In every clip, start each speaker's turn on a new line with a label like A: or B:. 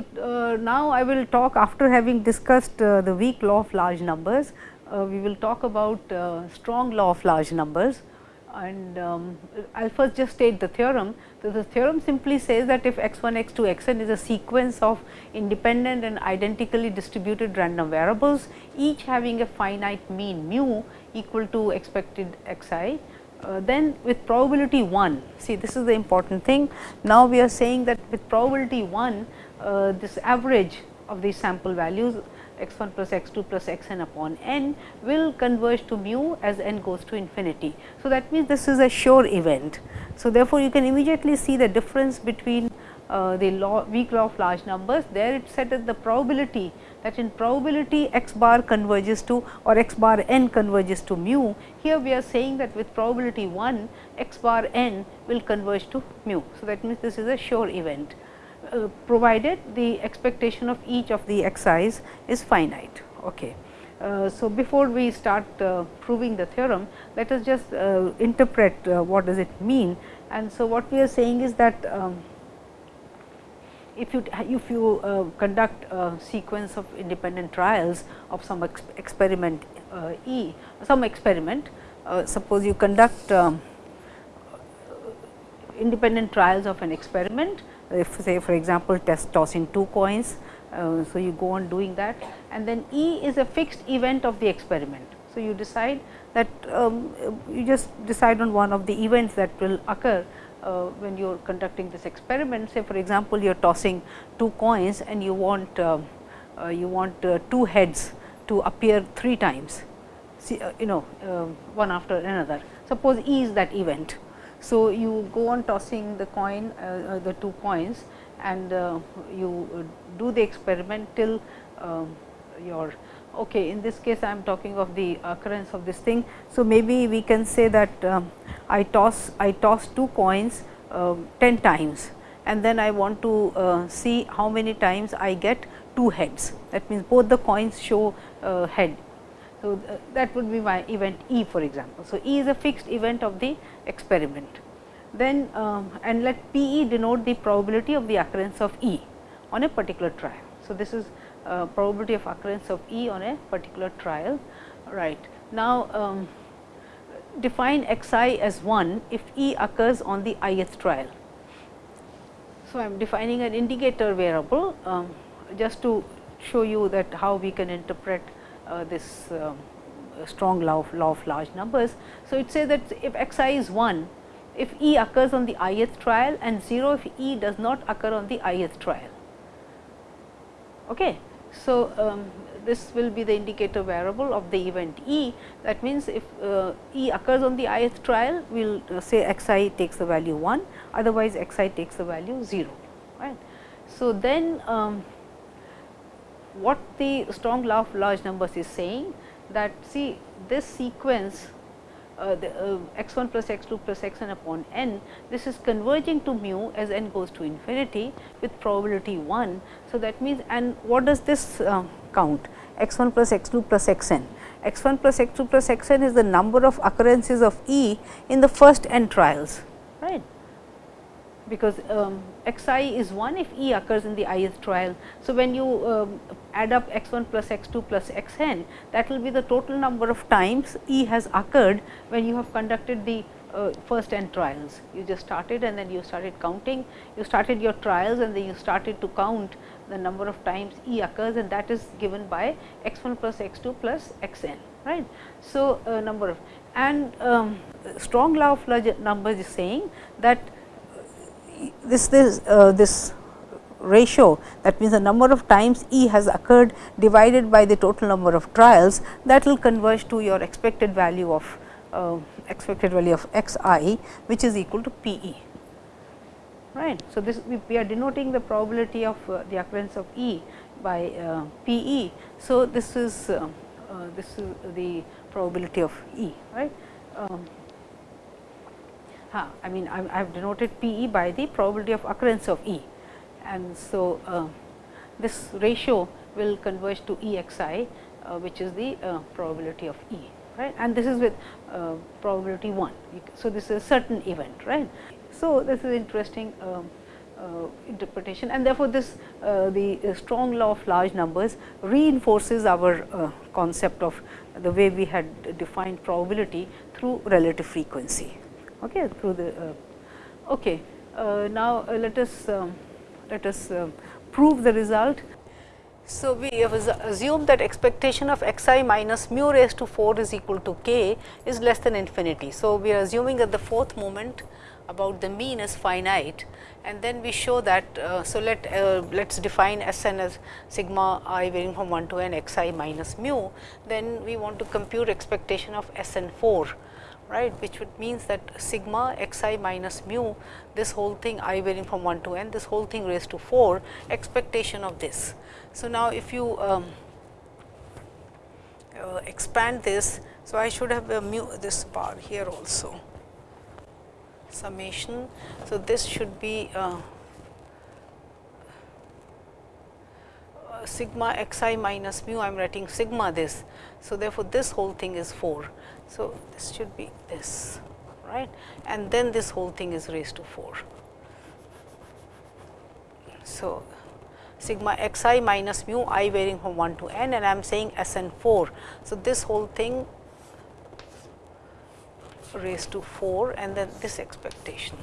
A: So, uh, now I will talk after having discussed uh, the weak law of large numbers, uh, we will talk about uh, strong law of large numbers and um, I will first just state the theorem. So, the theorem simply says that if x 1 x 2 x n is a sequence of independent and identically distributed random variables, each having a finite mean mu equal to expected x i, uh, then with probability 1, see this is the important thing. Now, we are saying that with probability 1, uh, this average of these sample values x 1 plus x 2 plus x n upon n will converge to mu as n goes to infinity. So, that means this is a sure event. So, therefore, you can immediately see the difference between uh, the law weak law of large numbers there it said that the probability that in probability x bar converges to or x bar n converges to mu. Here we are saying that with probability 1 x bar n will converge to mu. So, that means this is a sure event. Uh, provided the expectation of each of the x i's finite. Okay. Uh, so, before we start uh, proving the theorem, let us just uh, interpret uh, what does it mean. And so, what we are saying is that um, if you if you uh, conduct a sequence of independent trials of some ex experiment E, some experiment, suppose you conduct um, independent trials of an experiment if say for example, test tossing two coins. Uh, so, you go on doing that and then E is a fixed event of the experiment. So, you decide that um, you just decide on one of the events that will occur uh, when you are conducting this experiment. Say for example, you are tossing two coins and you want uh, uh you want uh, two heads to appear three times, See, uh, you know one after another. Suppose E is that event. So, you go on tossing the coin uh, uh the two coins and uh, you do the experiment till um, your okay in this case I am talking of the occurrence of this thing. So, maybe we can say that um, I toss I toss two coins uh, 10 times and then I want to uh, see how many times I get two heads that means both the coins show uh, head so, uh, that would be my event E for example. So, E is a fixed event of the experiment. Then um, and let P E denote the probability of the occurrence of E on a particular trial. So, this is uh, probability of occurrence of E on a particular trial right. Now, um, define x i as 1 if E occurs on the ith trial. So, I am defining an indicator variable um, just to show you that how we can interpret this um, strong law of, law of large numbers. So, it says that if x i is 1, if E occurs on the ith trial and 0 if E does not occur on the ith trial. Okay. So, um, this will be the indicator variable of the event E. That means, if uh, E occurs on the ith trial, we will uh, say x i takes the value 1, otherwise x i takes the value 0. Right. So, then um, what the strong law of large numbers is saying that see this sequence uh, the uh, x 1 plus x 2 plus x n upon n, this is converging to mu as n goes to infinity with probability 1. So, that means and what does this uh, count x 1 plus x 2 plus x n. x 1 plus x 2 plus x n is the number of occurrences of E in the first n trials right because um, x i is 1 if E occurs in the ith trial. So, when you um, add up x 1 plus x 2 plus x n that will be the total number of times E has occurred when you have conducted the uh, first n trials. You just started and then you started counting, you started your trials and then you started to count the number of times E occurs and that is given by x 1 plus x 2 plus x n right. So, uh, number of and um, strong law of large numbers is saying that this this uh, this ratio that means the number of times E has occurred divided by the total number of trials that will converge to your expected value of uh, expected value of x i which is equal to P e right. So, this we, are denoting the probability of uh, the occurrence of E by uh, P e. So, this is uh, uh, this is the probability of E right. Um, I mean I, have denoted P e by the probability of occurrence of E and so uh, this ratio will converge to E x i uh, which is the uh, probability of E right and this is with uh, probability 1. So, this is a certain event right. So, this is interesting um, uh, interpretation and therefore, this uh, the strong law of large numbers reinforces our concept of the way we had defined probability through relative frequency. Okay, through the okay. now, let us um, let us prove the result. So, we have assumed that expectation of x i minus mu raised to 4 is equal to k is less than infinity. So, we are assuming that the fourth moment about the mean is finite and then we show that. Uh, so, let uh, let us define S n as sigma i varying from 1 to n x i minus mu, then we want to compute expectation of S n 4 right which would means that sigma x i minus mu this whole thing i varying from 1 to n this whole thing raised to 4 expectation of this. So, now if you um, uh, expand this, so I should have a mu this part here also summation. So, this should be uh, uh, sigma x i minus mu I am writing sigma this. So, therefore, this whole thing is 4. So, this should be this right and then this whole thing is raised to 4. So, sigma x i minus mu i varying from 1 to n and I am saying S n 4. So, this whole thing raised to 4 and then this expectation.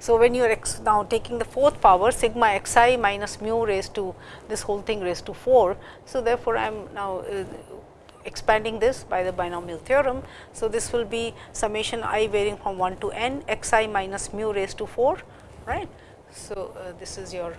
A: So, when you are now taking the fourth power sigma x i minus mu raised to this whole thing raised to 4. So, therefore, I am now uh, expanding this by the binomial theorem. So, this will be summation i varying from 1 to n x i minus mu raised to 4 right. So, uh, this is your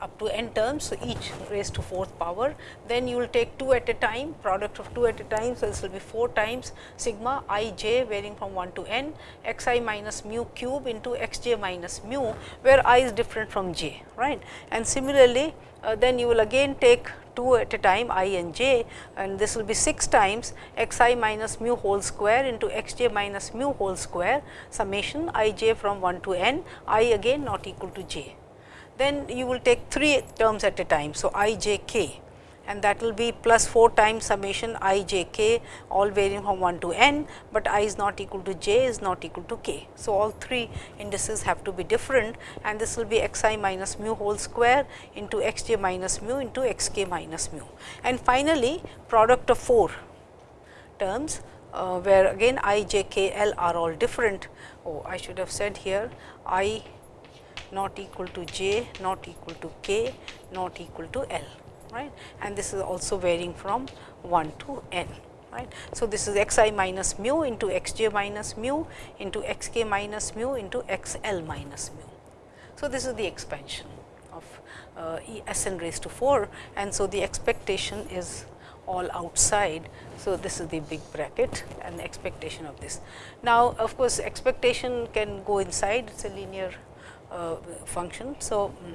A: up to n terms. So, each raised to fourth power. Then you will take 2 at a time product of 2 at a time. So, this will be 4 times sigma i j varying from 1 to n x i minus mu cube into x j minus mu where i is different from j right. And similarly, uh, then you will again take 2 at a time i and j and this will be 6 times x i minus mu whole square into x j minus mu whole square summation i j from 1 to n i again not equal to j then you will take 3 terms at a time. So, i j k and that will be plus 4 times summation i j k all varying from 1 to n, but i is not equal to j is not equal to k. So, all 3 indices have to be different and this will be x i minus mu whole square into x j minus mu into x k minus mu. And finally, product of 4 terms uh, where again i j k l are all different. Oh, I should have said here i not equal to j, not equal to k, not equal to l right and this is also varying from 1 to n right. So, this is x i minus mu into x j minus mu into x k minus mu into x l minus mu. So, this is the expansion of uh, e s n raised to 4 and so the expectation is all outside. So, this is the big bracket and the expectation of this. Now, of course, expectation can go inside it is a linear function. So, mm,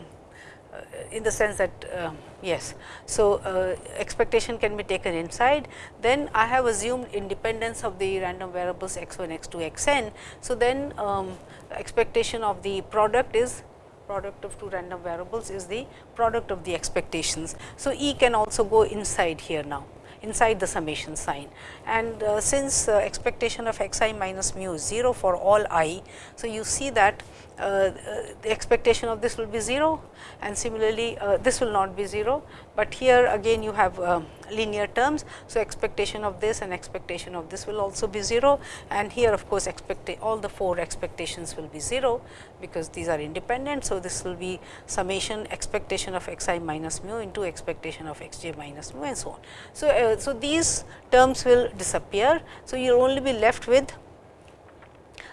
A: uh, in the sense that uh, yes. So, uh, expectation can be taken inside then I have assumed independence of the random variables x 1 x 2 x n. So, then um, expectation of the product is product of two random variables is the product of the expectations. So, E can also go inside here now inside the summation sign and uh, since uh, expectation of x i minus mu is 0 for all i. So, you see that uh, uh, the expectation of this will be 0 and similarly uh, this will not be 0, but here again you have linear terms. So, expectation of this and expectation of this will also be 0 and here of course, expect all the 4 expectations will be 0 because these are independent. So, this will be summation expectation of x i minus mu into expectation of x j minus mu and so on. So, uh, so these terms will disappear. So, you will only be left with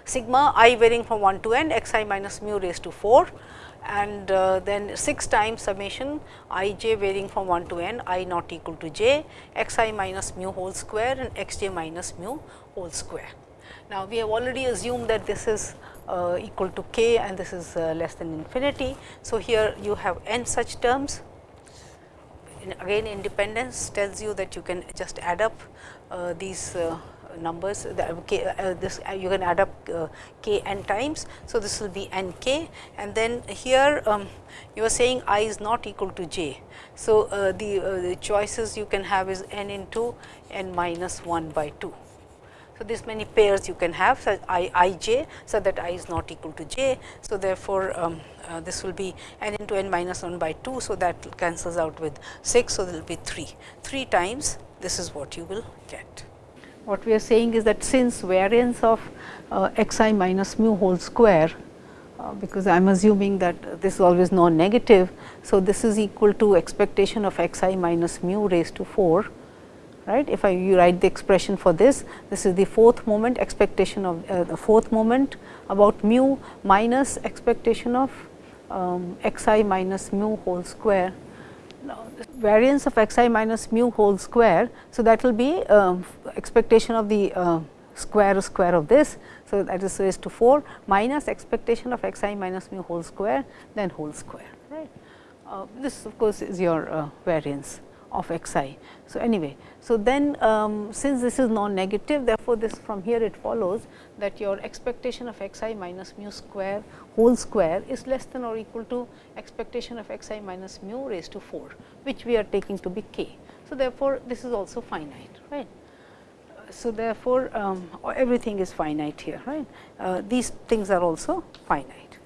A: sigma i varying from 1 to n x i minus mu raised to 4 and uh, then 6 times summation i j varying from 1 to n i not equal to j x i minus mu whole square and x j minus mu whole square. Now, we have already assumed that this is uh, equal to k and this is uh, less than infinity. So, here you have n such terms again independence tells you that you can just add up these uh, numbers k, uh, this uh, you can add up uh, k n times. So, this will be n k and then here um, you are saying i is not equal to j. So, uh, the, uh, the choices you can have is n into n minus 1 by 2. So, this many pairs you can have so i i j, so that i is not equal to j. So, therefore, um, uh, this will be n into n minus 1 by 2. So, that cancels out with 6. So, there will be 3, 3 times this is what you will get. What we are saying is that since variance of uh, x i minus mu whole square, uh, because I am assuming that this is always non-negative. So, this is equal to expectation of x i minus mu raised to 4 right. If I you write the expression for this, this is the fourth moment expectation of uh, the fourth moment about mu minus expectation of um, x i minus mu whole square. Now, variance of x i minus mu whole square. So, that will be um, expectation of the uh, square square of this. So, that is raised to 4 minus expectation of x i minus mu whole square then whole square right. Uh, this of course, is your uh, variance of x i. So, anyway, so then um, since this is non-negative therefore, this from here it follows that your expectation of x i minus mu square whole square is less than or equal to expectation of x i minus mu raised to 4, which we are taking to be k. So, therefore, this is also finite right. So, therefore, um, everything is finite here right. Uh, these things are also finite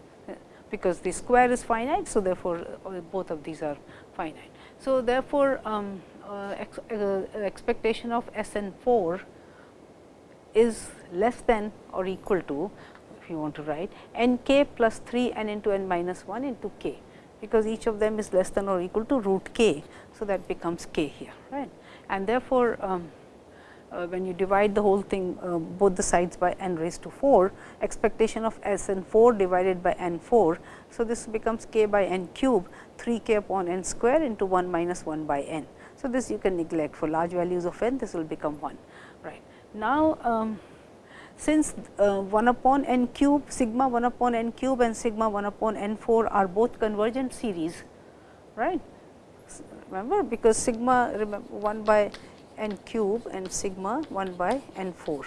A: because the square is finite. So, therefore, uh, both of these are finite. So, therefore, um, uh, ex, uh, expectation of S n 4 is less than or equal to if you want to write n k plus 3 n into n minus 1 into k, because each of them is less than or equal to root k. So, that becomes k here right and therefore, um, uh, when you divide the whole thing uh, both the sides by n raised to 4 expectation of S n 4 divided by n 4. So, this becomes k by n cube 3 k upon n square into 1 minus 1 by n. So, this you can neglect for large values of n this will become 1 right. Now, um, since uh, 1 upon n cube sigma 1 upon n cube and sigma 1 upon n 4 are both convergent series right remember because sigma remember 1 by n cube and sigma 1 by n 4.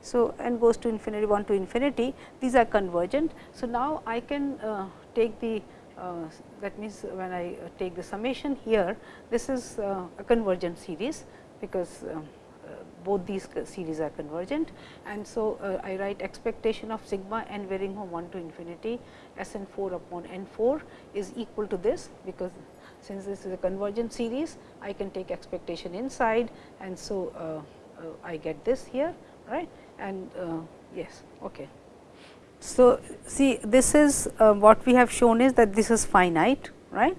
A: So, n goes to infinity 1 to infinity these are convergent. So, now I can uh, take the uh, that means, when I uh, take the summation here this is uh, a convergent series because um, uh, both these series are convergent and so uh, I write expectation of sigma n varying from 1 to infinity S n 4 upon n 4 is equal to this because since this is a convergent series, I can take expectation inside and so uh, uh, I get this here right and uh, yes okay. So, see this is uh, what we have shown is that this is finite right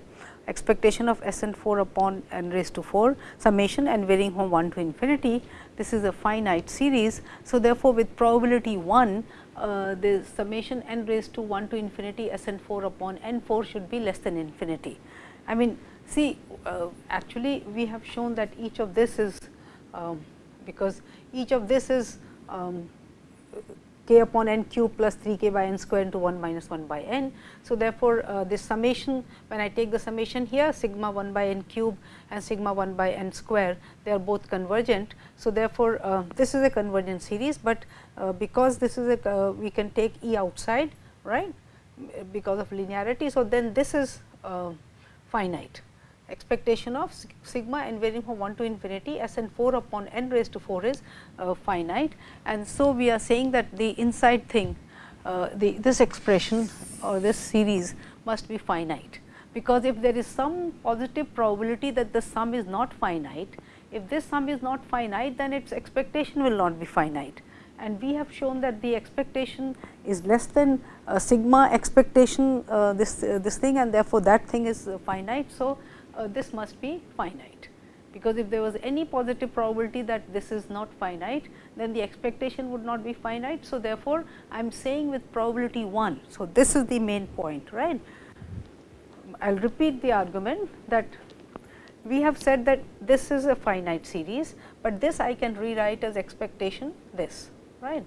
A: expectation of S n 4 upon n raised to 4 summation and varying from 1 to infinity. This is a finite series. So, therefore, with probability 1 uh, the summation n raised to 1 to infinity S n 4 upon n 4 should be less than infinity. I mean see uh, actually we have shown that each of this is um, because each of this is um, k upon n cube plus 3 k by n square into 1 minus 1 by n. So, therefore, uh, this summation when I take the summation here sigma 1 by n cube and sigma 1 by n square they are both convergent. So, therefore, uh, this is a convergent series, but uh, because this is a uh, we can take E outside right because of linearity. So, then this is uh, finite expectation of sigma n varying from 1 to infinity s n 4 upon n raised to 4 is uh, finite. And so, we are saying that the inside thing uh, the this expression or this series must be finite, because if there is some positive probability that the sum is not finite, if this sum is not finite then its expectation will not be finite and we have shown that the expectation is less than uh, sigma expectation uh, this uh, this thing and therefore, that thing is uh, finite. So, uh, this must be finite because if there was any positive probability that this is not finite then the expectation would not be finite. So, therefore, I am saying with probability 1. So, this is the main point right. I will repeat the argument that we have said that this is a finite series, but this I can rewrite as expectation this right.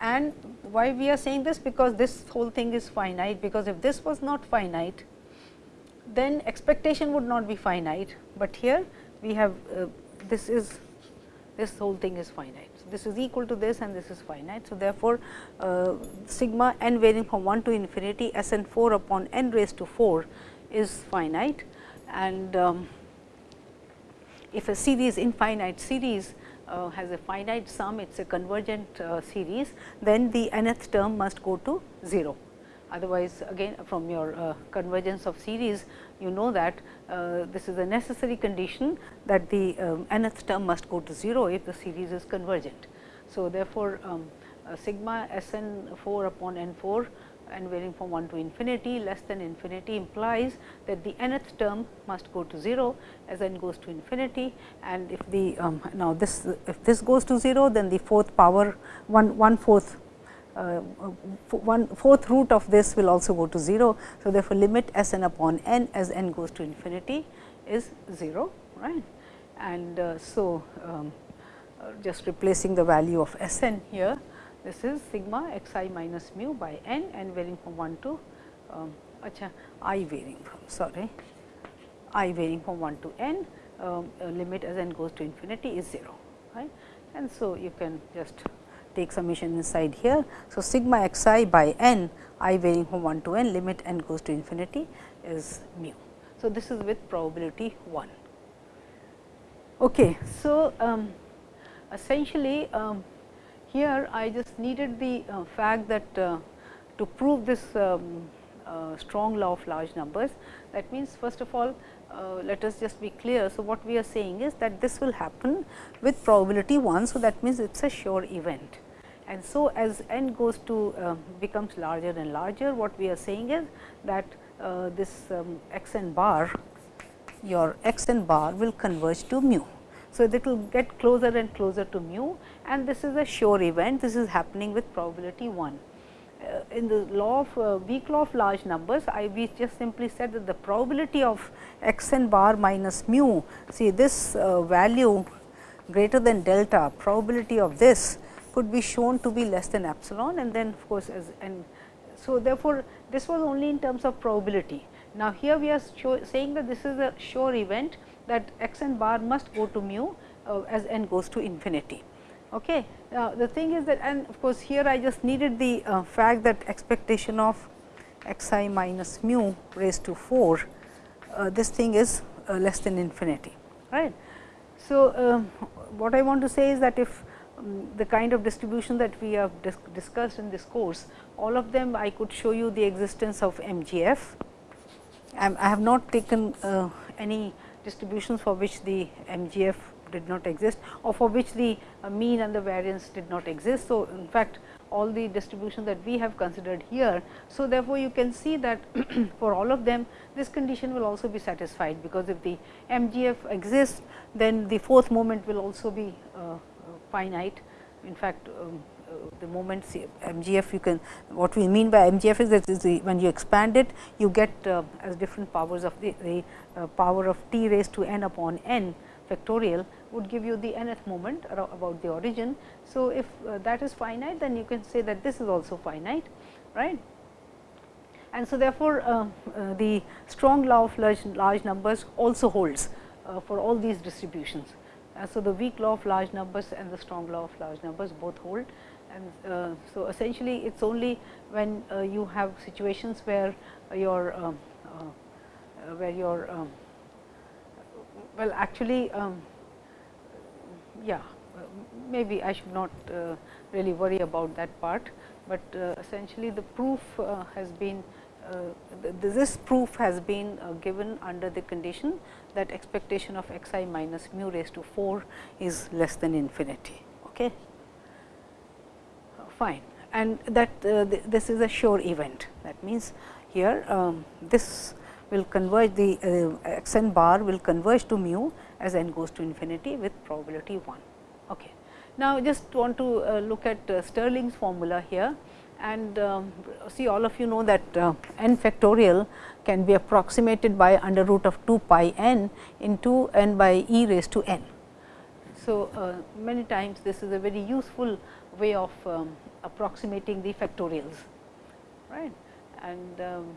A: And why we are saying this because this whole thing is finite because if this was not finite then expectation would not be finite, but here we have uh, this is this whole thing is finite. So, this is equal to this and this is finite. So, therefore, uh, sigma n varying from 1 to infinity S n 4 upon n raised to 4 is finite and um, if a series infinite series uh, has a finite sum, it is a convergent uh, series, then the nth term must go to 0. Otherwise, again from your uh, convergence of series, you know that uh, this is a necessary condition that the um, nth term must go to 0 if the series is convergent. So, therefore, um, sigma S n 4 upon n 4 and varying from 1 to infinity less than infinity implies that the nth term must go to 0 as n goes to infinity and if the um, now this if this goes to 0 then the fourth power 1 one fourth uh, one fourth root of this will also go to 0. So, therefore, limit s n upon n as n goes to infinity is 0 right and uh, so um, uh, just replacing the value of s n here this is sigma x i minus mu by n and varying from 1 to um, acha, i varying from sorry i varying from 1 to n um, limit as n goes to infinity is 0 right. And so, you can just take summation inside here. So, sigma x i by n i varying from 1 to n limit n goes to infinity is mu. So, this is with probability 1. Okay. So, um, essentially um, here I just needed the uh, fact that uh, to prove this um, uh, strong law of large numbers that means first of all uh, let us just be clear. So, what we are saying is that this will happen with probability 1. So, that means it is a sure event and so as n goes to uh, becomes larger and larger what we are saying is that uh, this um, x n bar your x n bar will converge to mu. So, it will get closer and closer to mu and this is a sure event, this is happening with probability 1. Uh, in the law of uh, weak law of large numbers, I we just simply said that the probability of x n bar minus mu, see this uh, value greater than delta, probability of this could be shown to be less than epsilon and then of course, as and so therefore, this was only in terms of probability. Now, here we are saying that this is a sure event that x n bar must go to mu uh, as n goes to infinity. Okay. Now, the thing is that and of course, here I just needed the uh, fact that expectation of x i minus mu raised to 4, uh, this thing is uh, less than infinity. right? So, um, what I want to say is that if um, the kind of distribution that we have dis discussed in this course, all of them I could show you the existence of MGF. I have not taken uh, any distributions for which the MGF did not exist or for which the uh, mean and the variance did not exist. So, in fact, all the distribution that we have considered here. So, therefore, you can see that for all of them this condition will also be satisfied, because if the MGF exists then the fourth moment will also be uh, finite. In fact, um, uh, the moments MGF you can what we mean by MGF is that is the, when you expand it you get uh, as different powers of the, the uh, power of t raised to n upon n factorial would give you the nth moment about the origin. So, if uh, that is finite then you can say that this is also finite right. And so, therefore, uh, uh, the strong law of large, large numbers also holds for all these distributions. Uh, so, the weak law of large numbers and the strong law of large numbers both hold. And uh, so essentially it is only when uh, you have situations where your um, uh, where your um, well actually um, yeah maybe I should not uh, really worry about that part, but uh, essentially the proof has been this proof has been given under the condition that expectation of x i minus mu raised to 4 is less than infinity. Okay. Fine. And that uh, th this is a sure event. That means, here um, this will converge the uh, x n bar will converge to mu as n goes to infinity with probability 1. Okay. Now, just want to uh, look at uh, Stirling's formula here and um, see all of you know that uh, n factorial can be approximated by under root of 2 pi n into n by e raised to n. So, uh, many times this is a very useful way of um, approximating the factorials right and um,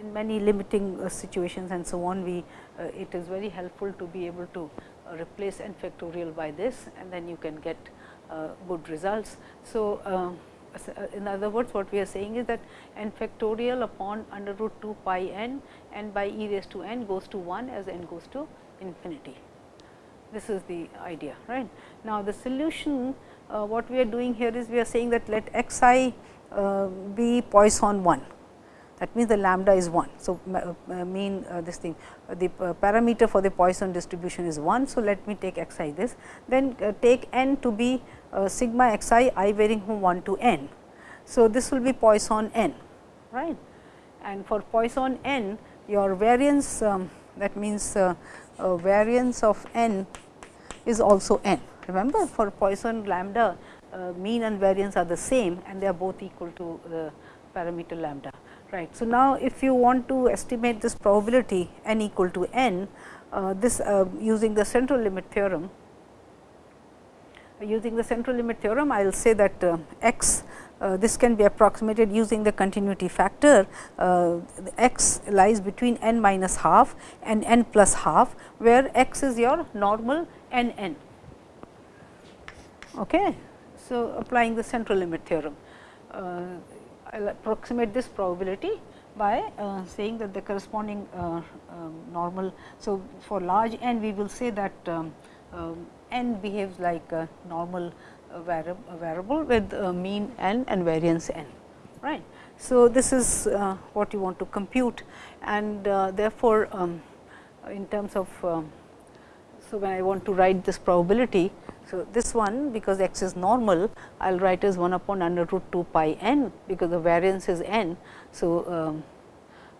A: in many limiting uh, situations and so on we uh, it is very helpful to be able to uh, replace n factorial by this and then you can get uh, good results. So, um, uh, in other words what we are saying is that n factorial upon under root 2 pi n n by e raised to n goes to 1 as n goes to infinity. This is the idea right. Now, the solution uh, what we are doing here is we are saying that let x i uh, be Poisson 1 that means the lambda is 1. So, uh, mean uh, this thing uh, the parameter for the Poisson distribution is 1. So, let me take x i this then take n to be sigma x i i varying from 1 to n. So, this will be Poisson n right and for Poisson n your variance um, that means variance of n is also n. Remember for Poisson lambda mean and variance are the same and they are both equal to the parameter lambda. Right. So, now if you want to estimate this probability n equal to n, uh, this uh, using the central limit theorem, using the central limit theorem, I will say that uh, x uh, this can be approximated using the continuity factor uh, x lies between n minus half and n plus half, where x is your normal n n. Okay. So, applying the central limit theorem. Uh, approximate this probability by uh, saying that the corresponding uh, um, normal. So, for large n we will say that um, um, n behaves like a normal uh, variable, variable with mean n and variance n right. So, this is uh, what you want to compute and uh, therefore, um, in terms of um, so when I want to write this probability so, this one because x is normal, I will write as 1 upon under root 2 pi n because the variance is n. So, um,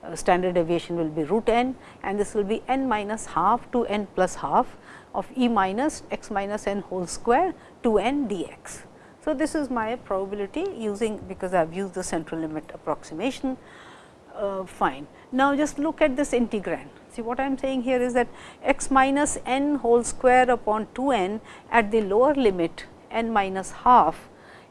A: uh, standard deviation will be root n and this will be n minus half to n plus half of e minus x minus n whole square to n dx. So, this is my probability using because I have used the central limit approximation uh, fine. Now, just look at this integrand. See what I am saying here is that x minus n whole square upon 2 n at the lower limit n minus half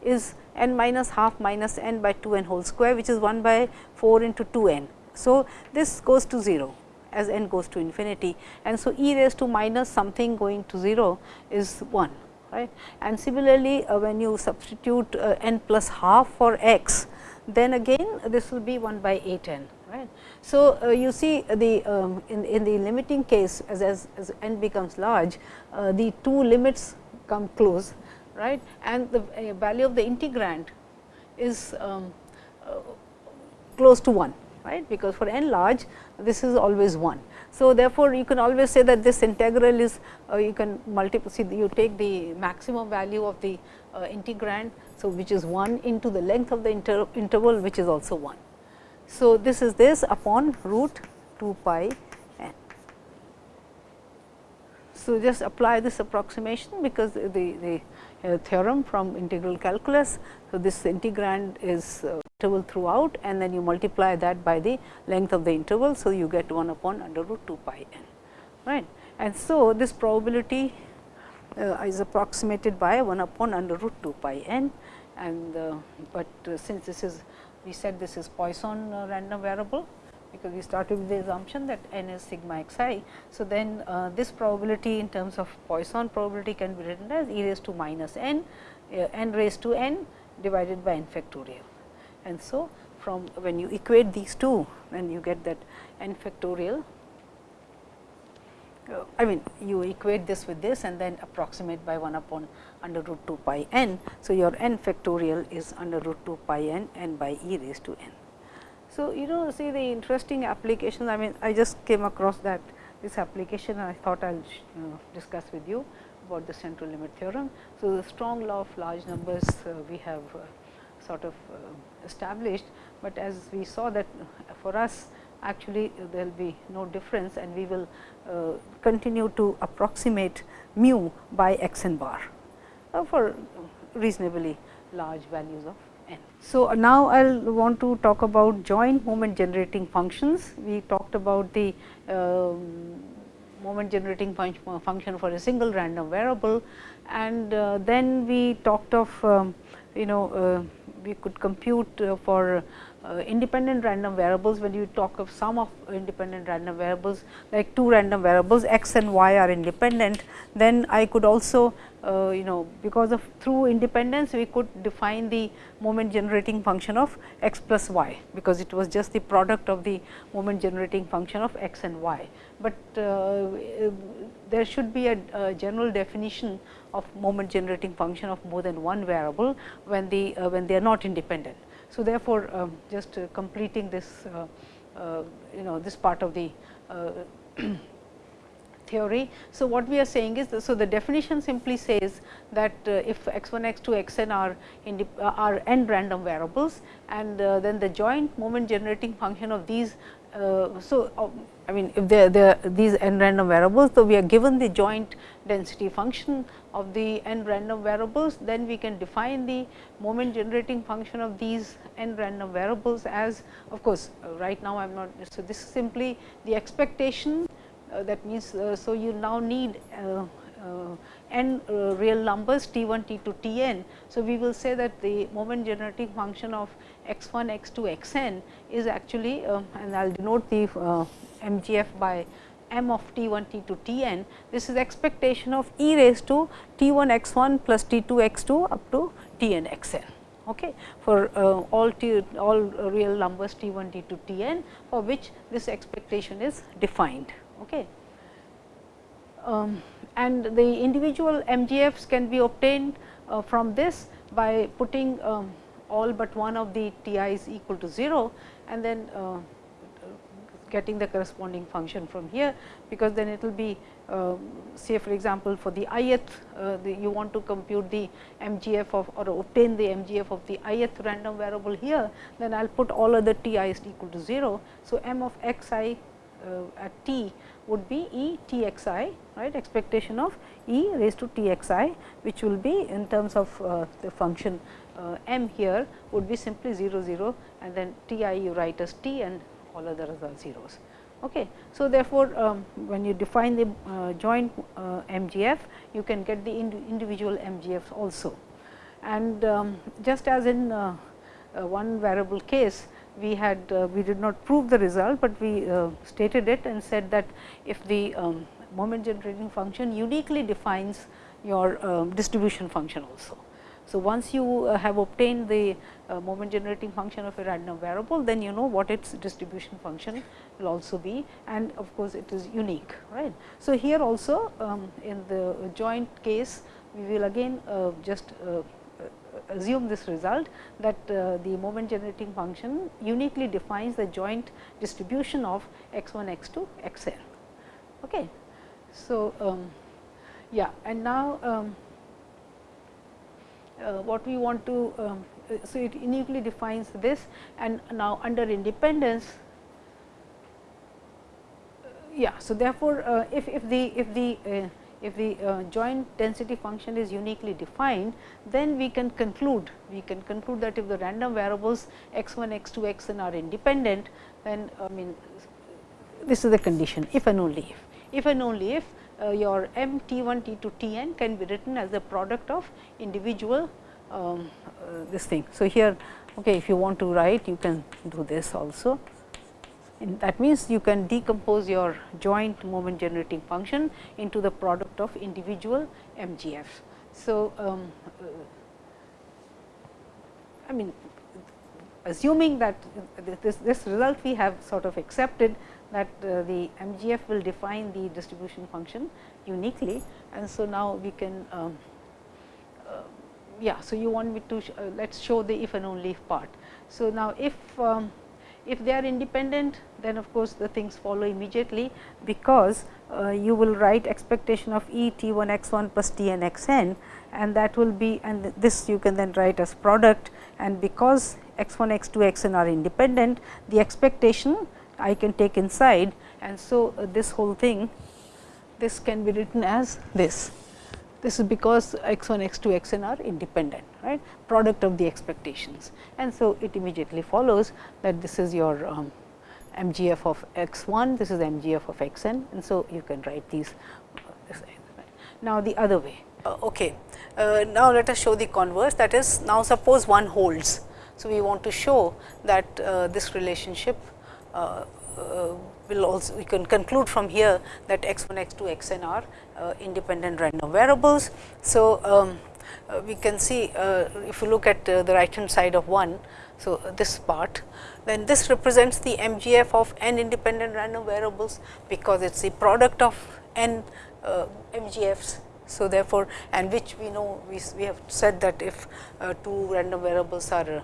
A: is n minus half minus n by 2 n whole square which is 1 by 4 into 2 n. So, this goes to 0 as n goes to infinity and so e raised to minus something going to 0 is 1 right. And similarly, uh, when you substitute uh, n plus half for x then again this will be 1 by 8 n right. So, uh, you see the um, in, in the limiting case as, as, as n becomes large uh, the two limits come close right and the uh, value of the integrand is um, uh, close to 1 right because for n large this is always 1. So, therefore, you can always say that this integral is uh, you can multiply see you take the maximum value of the uh, integrand. So, which is 1 into the length of the inter interval which is also 1. So, this is this upon root 2 pi n. So, just apply this approximation because the, the uh, theorem from integral calculus. So, this integrand is uh, interval throughout and then you multiply that by the length of the interval. So, you get 1 upon under root 2 pi n right. And so, this probability uh, is approximated by 1 upon under root 2 pi n and uh, but uh, since this is we said this is Poisson uh, random variable because we started with the assumption that n is sigma x i. So, then uh, this probability in terms of Poisson probability can be written as e raised to minus n, uh, n raised to n divided by n factorial. And so, from when you equate these two, then you get that n factorial. Uh, I mean, you equate this with this and then approximate by 1 upon under root 2 pi n. So, your n factorial is under root 2 pi n n by e raised to n. So, you know see the interesting applications I mean I just came across that this application and I thought I will uh, discuss with you about the central limit theorem. So, the strong law of large numbers uh, we have uh, sort of uh, established, but as we saw that for us actually there will be no difference and we will uh, continue to approximate mu by x n bar uh, for reasonably large values of n. so, now I will want to talk about joint moment generating functions. We talked about the uh, moment generating fun function for a single random variable and uh, then we talked of um, you know uh, we could compute uh, for uh, independent random variables when you talk of sum of independent random variables like two random variables x and y are independent, then I could also uh, you know because of through independence we could define the moment generating function of x plus y, because it was just the product of the moment generating function of x and y. But uh, there should be a, a, general definition of moment generating function of more than one variable when the uh, when they are not independent. So, therefore, um, just uh, completing this uh, uh, you know this part of the theory. So, what we are saying is, so the definition simply says that uh, if x 1 x 2 x n are uh, are n random variables and uh, then the joint moment generating function of these. so, I mean if they are these n random variables, so we are given the joint density function of the n random variables, then we can define the moment generating function of these n random variables as of course, right now I am not. So, this is simply the expectation that means, uh, so you now need uh, n real numbers t 1 t 2 t n. So, we will say that the moment generating function of x 1 x 2 x n is actually and I will denote the MGF by m of t 1 t 2 t n. This is expectation of e raised to t 1 x 1 plus t 2 x 2 up to t n x n okay, for uh, all t all real numbers t 1 t 2 t n for which this expectation is defined. Okay. Um, and the individual MGFs can be obtained uh, from this by putting um, all but one of the t i's equal to 0 and then uh, getting the corresponding function from here, because then it will be uh, say for example, for the ith uh, the, you want to compute the MGF of or obtain the MGF of the ith random variable here, then I will put all other t i's equal to 0. So, m of x i at t would be e t x i right expectation of e raised to t x i which will be in terms of uh, the function uh, m here would be simply 0 0 and then t i you write as t and all other are zeros. Okay. So, therefore, um, when you define the uh, joint uh, MGF you can get the ind individual MGFs also. And um, just as in uh, one variable case we had uh, we did not prove the result, but we uh, stated it and said that if the um, moment generating function uniquely defines your um, distribution function also. So, once you uh, have obtained the moment generating function of a random variable, then you know what its distribution function will also be and of course, it is unique. right. So, here also um, in the joint case, we will again uh, just uh, assume this result that uh, the moment generating function uniquely defines the joint distribution of x 1 x 2 x n. Okay. So, um, yeah and now, um, uh, what we want to um, so it uniquely defines this and now under independence uh, yeah so therefore uh, if if the if the uh, if the uh, joint density function is uniquely defined, then we can conclude, we can conclude that if the random variables x 1, x 2, x n are independent, then I mean this is the condition if and only if. If and only if uh, your m t 1 t 2 t n can be written as a product of individual um, uh, this thing. So, here okay, if you want to write you can do this also and that means, you can decompose your joint moment generating function into the product of individual MGF. So, um, uh, I mean assuming that this, this result we have sort of accepted that uh, the MGF will define the distribution function uniquely. And so, now we can um, uh, yeah. So, you want me to uh, let us show the if and only if part. So, now if um, if they are independent, then of course, the things follow immediately, because uh, you will write expectation of E t 1 x 1 plus t n x n and that will be and this you can then write as product and because x 1 x 2 x n are independent, the expectation I can take inside and so uh, this whole thing this can be written as this. This is because x 1, x 2, x n are independent, right, product of the expectations. And so, it immediately follows that this is your um, MGF of x 1, this is MGF of x n and so, you can write these. Uh, now, the other way. Uh, okay. Uh, now, let us show the converse that is now suppose one holds. So, we want to show that uh, this relationship uh, uh, will also we can conclude from here that x 1 x 2 x n are uh, independent random variables. So, um, uh, we can see uh, if you look at uh, the right hand side of 1. So, this part then this represents the MGF of n independent random variables, because it is the product of n MGFs. So, therefore, and which we know we, we have said that if two random variables are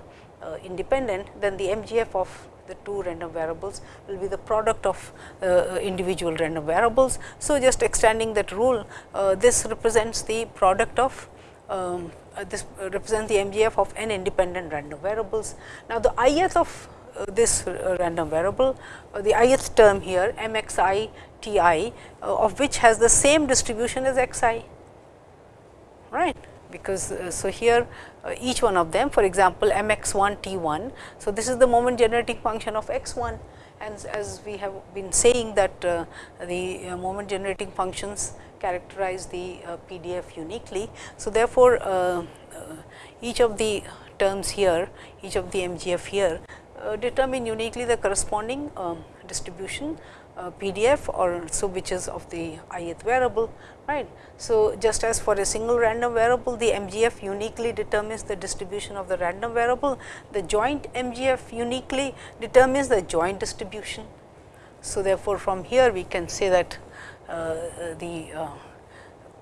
A: independent, then the MGF of the two random variables will be the product of uh, individual random variables. So, just extending that rule, uh, this represents the product of um, uh, this represents the MGF of n independent random variables. Now, the ith of uh, this uh, random variable, uh, the ith term here m x i t i of which has the same distribution as x i, right because uh, so here uh, each one of them for example, m x 1 t 1. So, this is the moment generating function of x 1 and as we have been saying that uh, the uh, moment generating functions characterize the uh, PDF uniquely. So, therefore, uh, each of the terms here, each of the MGF here determine uniquely the corresponding um, distribution PDF or so which is of the ith variable right. So, just as for a single random variable the MGF uniquely determines the distribution of the random variable, the joint MGF uniquely determines the joint distribution. So, therefore, from here we can say that uh, the uh,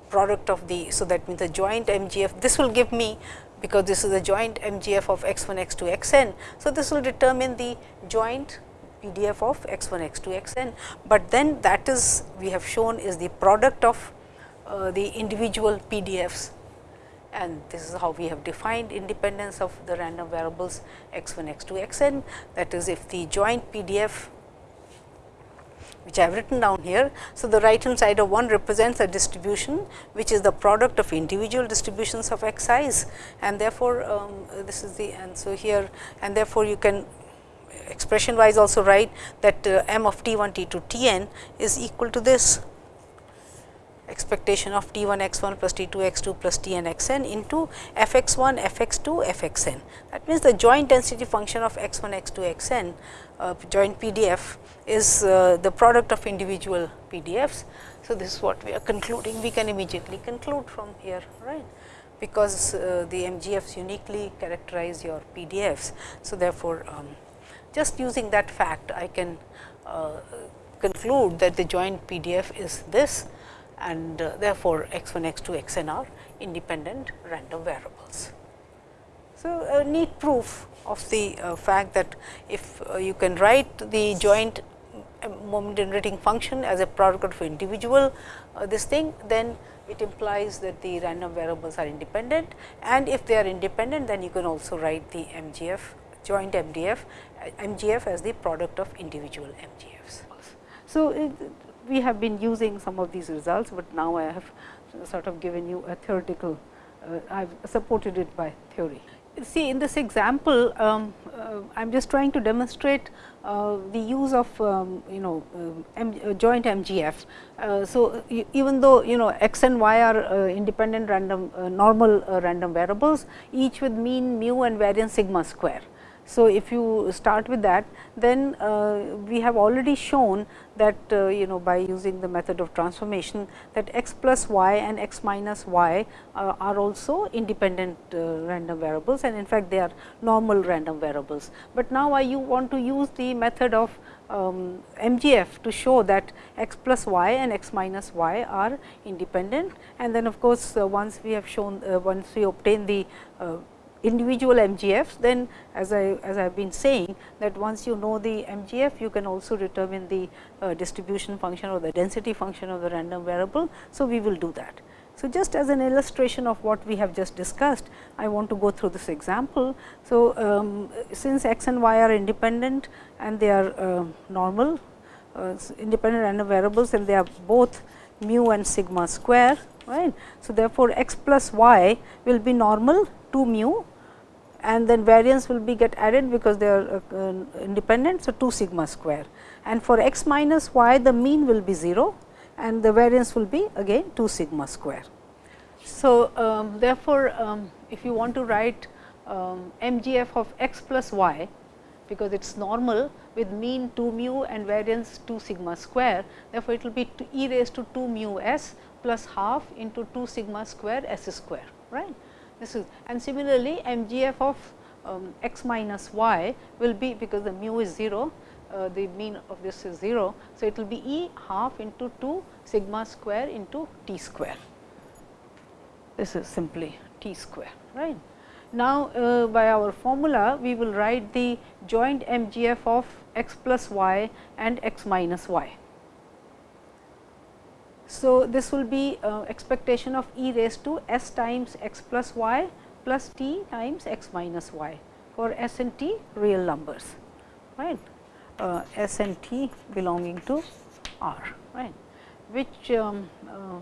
A: product of the, so that means the joint MGF, this will give me because this is the joint MGF of x 1 x 2 x n. So, this will determine the joint PDF of x 1 x 2 x n, but then that is we have shown is the product of uh, the individual PDFs and this is how we have defined independence of the random variables x 1 x 2 x n. That is if the joint PDF which I have written down here. So, the right hand side of 1 represents a distribution which is the product of individual distributions of x i's. And therefore, um, this is the and so here and therefore, you can expression wise also write that uh, m of t 1 t 2 t n is equal to this expectation of t 1 x 1 plus t 2 x 2 plus t n x n into f x 1 f x 2 f x n. That means, the joint density function of x 1 x 2 x n uh, joint PDF is uh, the product of individual PDFs. So, this is what we are concluding we can immediately conclude from here right because uh, the MGFs uniquely characterize your PDFs. So, therefore, um, just using that fact I can uh, conclude that the joint PDF is this and uh, therefore, x 1 x 2 x n are independent random variables. So, a neat proof of the uh, fact that if uh, you can write the joint uh, moment generating function as a product of individual uh, this thing, then it implies that the random variables are independent and if they are independent, then you can also write the MGF joint MDF MGF as the product of individual MGFs. So, it, we have been using some of these results, but now I have sort of given you a theoretical, uh, I have supported it by theory. See in this example, um, uh, I am just trying to demonstrate uh, the use of um, you know M uh, joint MGF. Uh, so, even though you know x and y are uh, independent random normal random variables, each with mean mu and variance sigma square. So, if you start with that, then uh, we have already shown that uh, you know by using the method of transformation that x plus y and x minus y uh, are also independent uh, random variables and in fact, they are normal random variables. But now, I you want to use the method of um, MGF to show that x plus y and x minus y are independent and then of course, uh, once we have shown uh, once we obtain the individual MGFs, then as I as I have been saying that once you know the MGF, you can also determine the uh, distribution function or the density function of the random variable. So, we will do that. So, just as an illustration of what we have just discussed, I want to go through this example. So, um, since x and y are independent and they are uh, normal uh, independent random variables and they are both mu and sigma square right. So, therefore, x plus y will be normal to mu and then variance will be get added because they are uh, uh, independent. So, 2 sigma square and for x minus y the mean will be 0 and the variance will be again 2 sigma square. So, um, therefore, um, if you want to write um, MGF of x plus y because it is normal with mean 2 mu and variance 2 sigma square. Therefore, it will be e raised to 2 mu s plus half into 2 sigma square s square right. This is and similarly, MGF of um, x minus y will be because the mu is 0 uh, the mean of this is 0. So, it will be E half into 2 sigma square into t square. This is simply t square right. Now, uh, by our formula we will write the joint MGF of x plus y and x minus y. So, this will be uh, expectation of e raised to s times x plus y plus t times x minus y for s and t real numbers right uh, S and T belonging to R, right, which um, uh,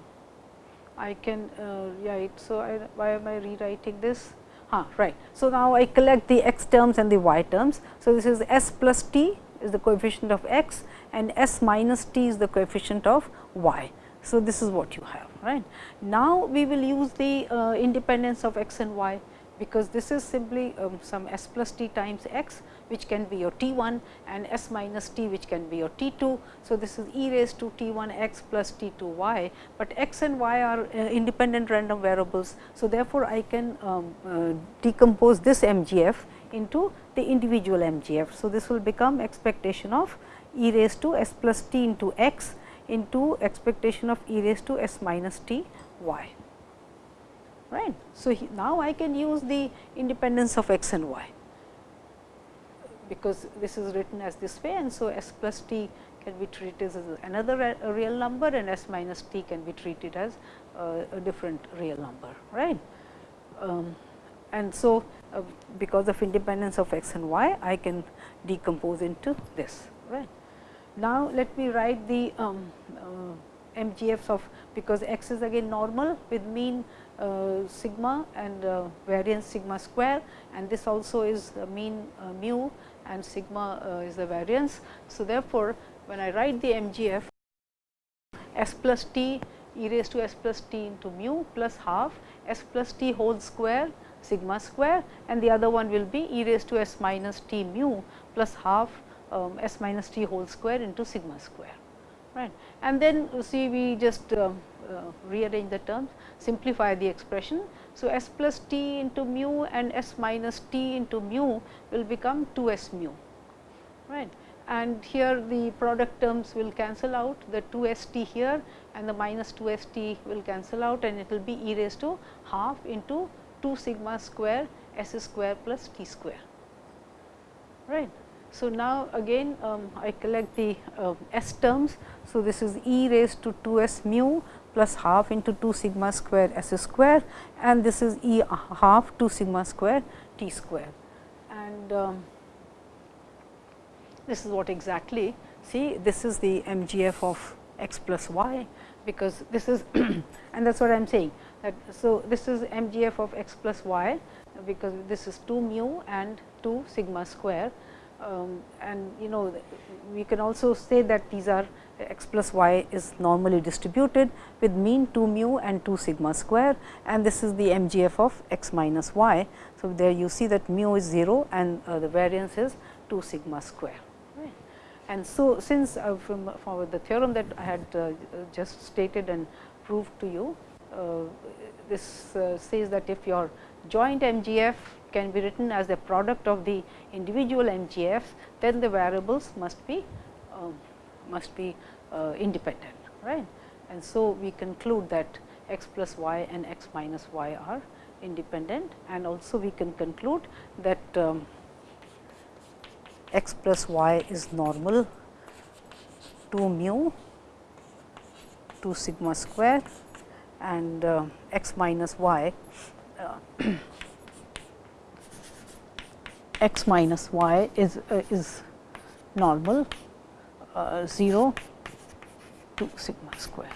A: I can uh, write. So, I, why am I rewriting this? Huh, right. So, now I collect the x terms and the y terms. So, this is S plus t is the coefficient of x and S minus t is the coefficient of y. So, this is what you have right. Now, we will use the uh, independence of x and y because this is simply um, some s plus t times x which can be your t 1 and s minus t which can be your t 2. So, this is e raised to t 1 x plus t 2 y, but x and y are uh, independent random variables. So, therefore, I can um, uh, decompose this MGF into the individual MGF. So, this will become expectation of e raised to s plus t into x into expectation of e raised to s minus t y right. So, now I can use the independence of x and y because this is written as this way and so s plus t can be treated as another real number and s minus t can be treated as a different real number right. Um, and so, uh, because of independence of x and y I can decompose into this right. Now, let me write the um, uh, MGFs of because x is again normal with mean uh, sigma and uh, variance sigma square and this also is mean uh, mu and sigma uh, is the variance. So, therefore, when I write the MGF s plus t e raised to s plus t into mu plus half s plus t whole square sigma square and the other one will be e raised to s minus t mu plus half um, s minus t whole square into sigma square right. And then you see we just uh, uh, rearrange the terms simplify the expression. So, s plus t into mu and s minus t into mu will become 2 s mu right and here the product terms will cancel out the 2 s t here and the minus 2 s t will cancel out and it will be e raised to half into 2 sigma square s square plus t square right. So, now again um, I collect the uh, s terms. So, this is e raised to 2 s mu plus half into 2 sigma square s square and this is e half 2 sigma square t square. And um, this is what exactly see this is the MGF of x plus y because this is and that is what I am saying that. So, this is MGF of x plus y because this is 2 mu and 2 sigma square um, and you know we can also say that these are x plus y is normally distributed with mean 2 mu and 2 sigma square and this is the MGF of x minus y. So, there you see that mu is 0 and uh, the variance is 2 sigma square. Right. And so, since uh, from, from the theorem that I had uh, just stated and proved to you, uh, this uh, says that if your joint MGF can be written as the product of the individual MGFs, then the variables must be um, must be uh, independent, right. And so, we conclude that x plus y and x minus y are independent and also we can conclude that um, x plus y is normal 2 mu 2 sigma square and uh, x minus y uh, x minus y is uh, is normal uh, 0 to sigma square.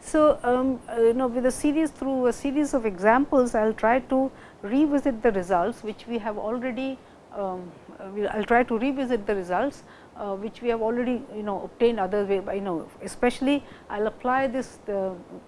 A: So, um, uh, you know with a series through a series of examples, I will try to revisit the results which we have already, um, I will try to revisit the results uh, which we have already you know obtained other way by you know especially I will apply this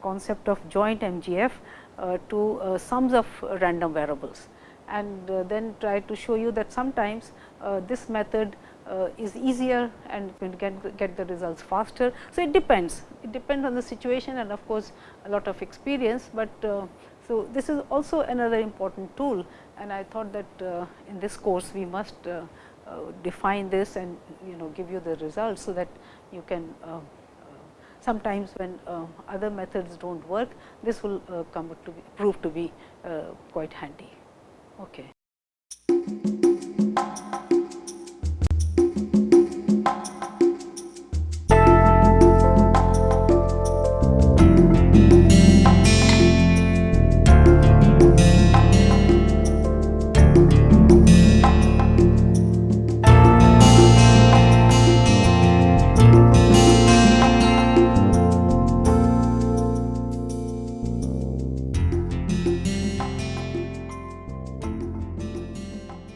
A: concept of joint MGF uh, to uh, sums of random variables and uh, then try to show you that sometimes uh, this method uh, is easier and can get, get the results faster. So, it depends, it depends on the situation and of course, a lot of experience, but uh, so this is also another important tool and I thought that uh, in this course we must uh, uh, define this and you know give you the results. So, that you can uh, sometimes when other methods do not work this will come to be prove to be quite handy. Okay.